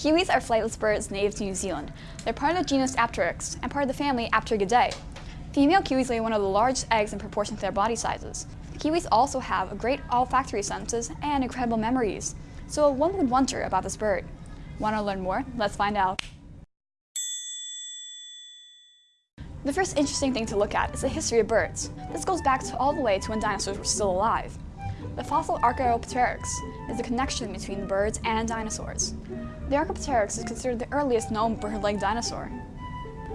Kiwis are flightless birds native to New Zealand. They're part of the genus Apteryx and part of the family Apteridae. Female kiwis lay one of the largest eggs in proportion to their body sizes. Kiwis also have great olfactory senses and incredible memories, so one would wonder about this bird. Want to learn more? Let's find out. The first interesting thing to look at is the history of birds. This goes back all the way to when dinosaurs were still alive. The fossil Archaeopteryx is the connection between birds and dinosaurs. The Archaeopteryx is considered the earliest known bird-like dinosaur.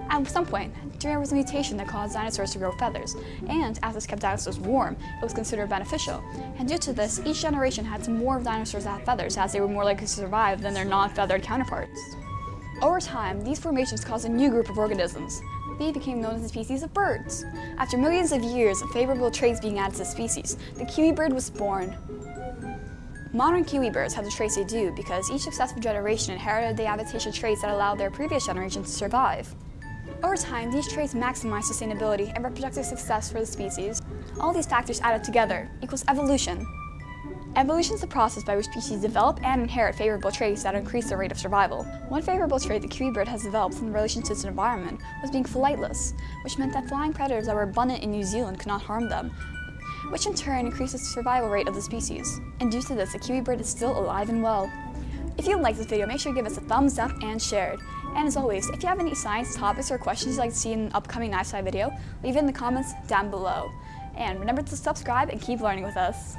At some point, there was a mutation that caused dinosaurs to grow feathers, and as this kept dinosaurs warm, it was considered beneficial. And due to this, each generation had some more dinosaurs that had feathers, as they were more likely to survive than their non-feathered counterparts. Over time, these formations caused a new group of organisms. They became known as the species of birds. After millions of years of favorable traits being added to the species, the kiwi bird was born. Modern kiwi birds have the traits they do because each successive generation inherited the adaptation traits that allowed their previous generation to survive. Over time, these traits maximize sustainability and reproductive success for the species. All these factors added together equals evolution. Evolution is the process by which species develop and inherit favorable traits that increase their rate of survival. One favorable trait the kiwi bird has developed in relation to its environment was being flightless, which meant that flying predators that were abundant in New Zealand could not harm them, which in turn increases the survival rate of the species. And due to this, the kiwi bird is still alive and well. If you liked this video, make sure to give us a thumbs up and share it. And as always, if you have any science topics or questions you'd like to see in an upcoming Knife Side video, leave it in the comments down below. And remember to subscribe and keep learning with us.